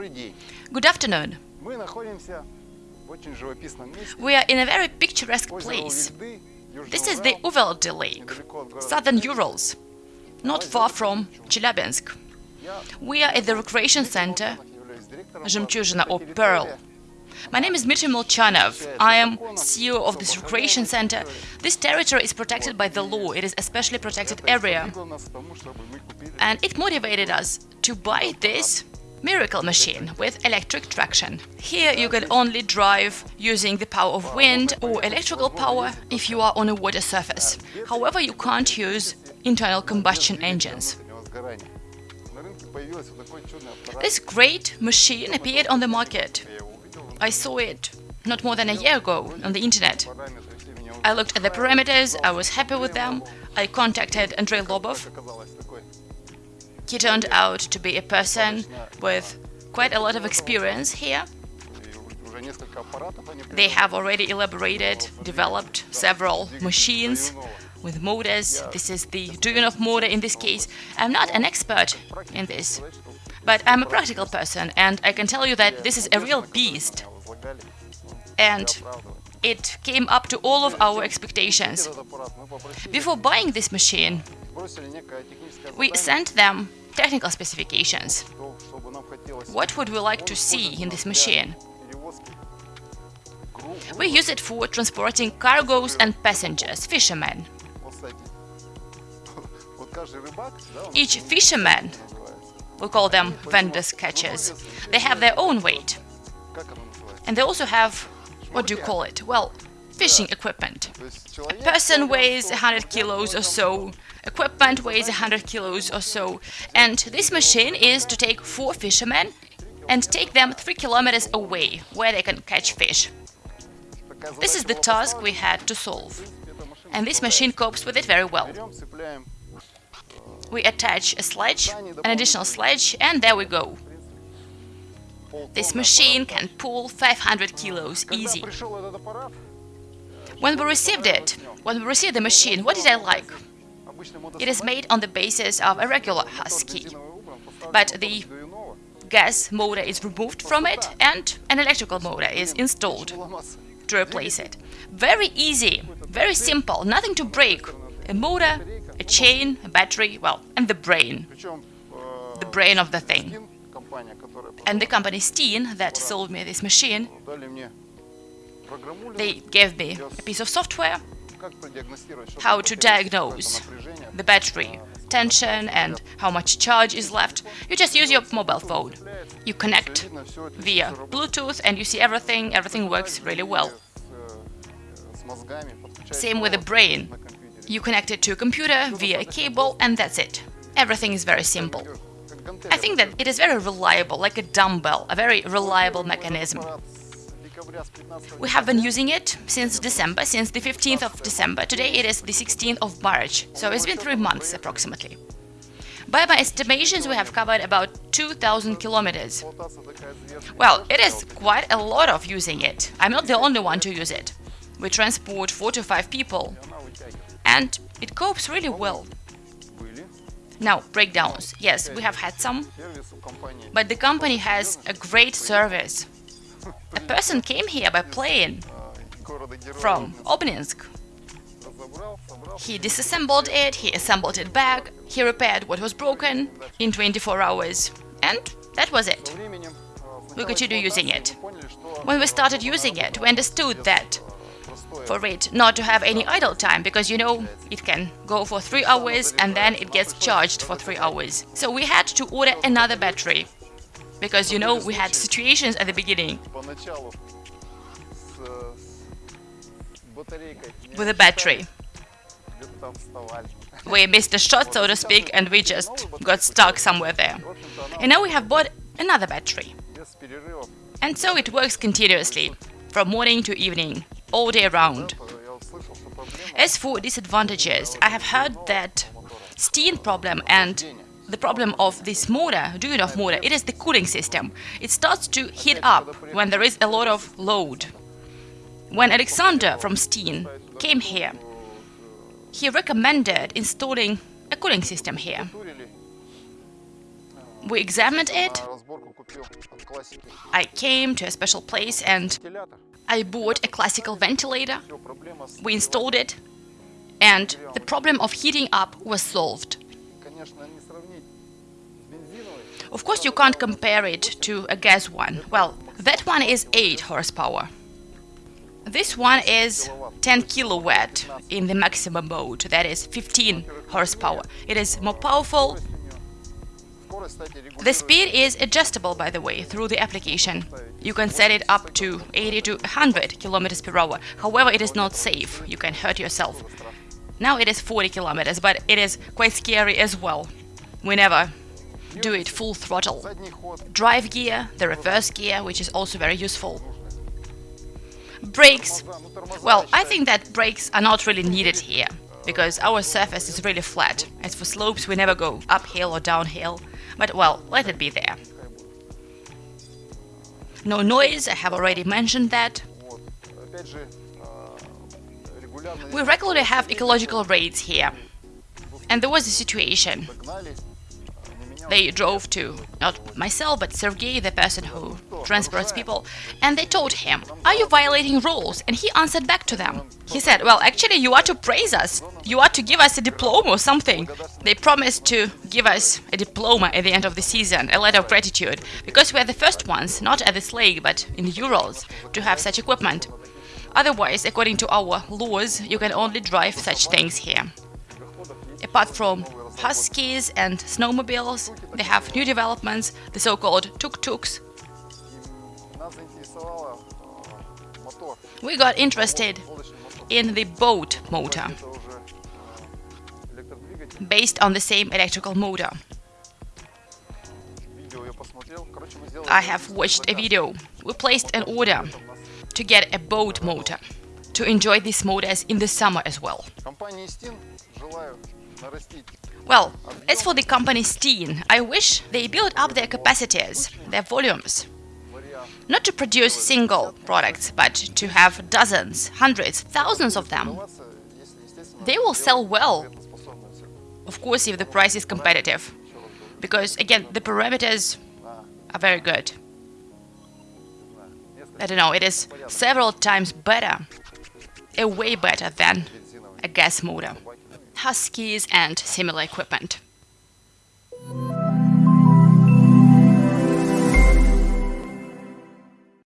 Добрый день. Good afternoon. Мы находимся в очень живописном месте. We are in a very picturesque place. This is the Uvildy Lake, southern Urals, not far from Chelyabinsk. We are at the recreation center Жемчужина or Pearl. My name is Dmitry Molchanov. I am CEO of this recreation center. This territory is protected by the law. It is a specially protected area. And it motivated us to buy this miracle machine with electric traction. Here you can only drive using the power of wind or electrical power if you are on a water surface. However, you can't use internal combustion engines. This great machine appeared on the market. I saw it not more than a year ago on the internet. I looked at the parameters, I was happy with them. I contacted Andrei Lobov, he turned out to be a person with quite a lot of experience here. They have already elaborated, developed several machines with motors. This is the Duvinov motor in this case. I'm not an expert in this, but I'm a practical person and I can tell you that this is a real beast. And it came up to all of our expectations. Before buying this machine, we sent them technical specifications. What would we like to see in this machine? We use it for transporting cargoes and passengers, fishermen. Each fisherman, we call them vendor catchers, they have their own weight. And they also have what do you call it? Well, fishing equipment. A person weighs 100 kilos or so, equipment weighs 100 kilos or so, and this machine is to take four fishermen and take them 3 kilometers away, where they can catch fish. This is the task we had to solve, and this machine copes with it very well. We attach a sledge, an additional sledge, and there we go. This machine can pull 500 kilos easy. When we received it, when we received the machine, what did I like? It is made on the basis of a regular husky, but the gas motor is removed from it and an electrical motor is installed to replace it. Very easy, very simple, nothing to break. A motor, a chain, a battery, well, and the brain. The brain of the thing and the company Steen that sold me this machine, they gave me a piece of software how to diagnose the battery tension and how much charge is left. You just use your mobile phone. You connect via Bluetooth and you see everything, everything works really well. Same with the brain. You connect it to a computer via a cable and that's it. Everything is very simple. I think that it is very reliable, like a dumbbell, a very reliable mechanism. We have been using it since December, since the 15th of December. Today it is the 16th of March, so it's been three months approximately. By my estimations, we have covered about 2,000 kilometers. Well, it is quite a lot of using it. I'm not the only one to use it. We transport 4 to 5 people. And it copes really well. Now, breakdowns. Yes, we have had some, but the company has a great service. A person came here by plane from Obninsk. He disassembled it, he assembled it back, he repaired what was broken in 24 hours. And that was it. We continued using it. When we started using it, we understood that for it, not to have any idle time, because you know it can go for three hours and then it gets charged for three hours. So we had to order another battery, because you know we had situations at the beginning with a battery. We missed a shot, so to speak, and we just got stuck somewhere there. And now we have bought another battery. And so it works continuously, from morning to evening all day round. As for disadvantages, I have heard that steam problem and the problem of this motor, do you motor, it is the cooling system. It starts to heat up when there is a lot of load. When Alexander from Steen came here, he recommended installing a cooling system here. We examined it. I came to a special place and I bought a classical ventilator, we installed it, and the problem of heating up was solved. Of course, you can't compare it to a gas one. Well, that one is 8 horsepower. This one is 10 kilowatt in the maximum mode, that is 15 horsepower. It is more powerful the speed is adjustable, by the way, through the application. You can set it up to 80 to 100 km per hour. However, it is not safe. You can hurt yourself. Now it is 40 kilometers, but it is quite scary as well. We never do it full throttle. Drive gear, the reverse gear, which is also very useful. Brakes. Well, I think that brakes are not really needed here, because our surface is really flat. As for slopes, we never go uphill or downhill. But well, let it be there. No noise, I have already mentioned that. We regularly have ecological raids here. And there was a situation. They drove to, not myself, but Sergei, the person who transports people, and they told him, Are you violating rules? And he answered back to them. He said, Well, actually, you are to praise us. You are to give us a diploma or something. They promised to give us a diploma at the end of the season, a letter of gratitude, because we are the first ones, not at this lake, but in the Urals, to have such equipment. Otherwise, according to our laws, you can only drive such things here. Apart from huskies and snowmobiles, they have new developments, the so-called tuk-tuks. We got interested in the boat motor, based on the same electrical motor. I have watched a video. We placed an order to get a boat motor, to enjoy these motors in the summer as well. Well, as for the company Steen, I wish they build up their capacities, their volumes not to produce single products, but to have dozens, hundreds, thousands of them. They will sell well, of course, if the price is competitive, because, again, the parameters are very good. I don't know, it is several times better, a way better than a gas motor, huskies and similar equipment.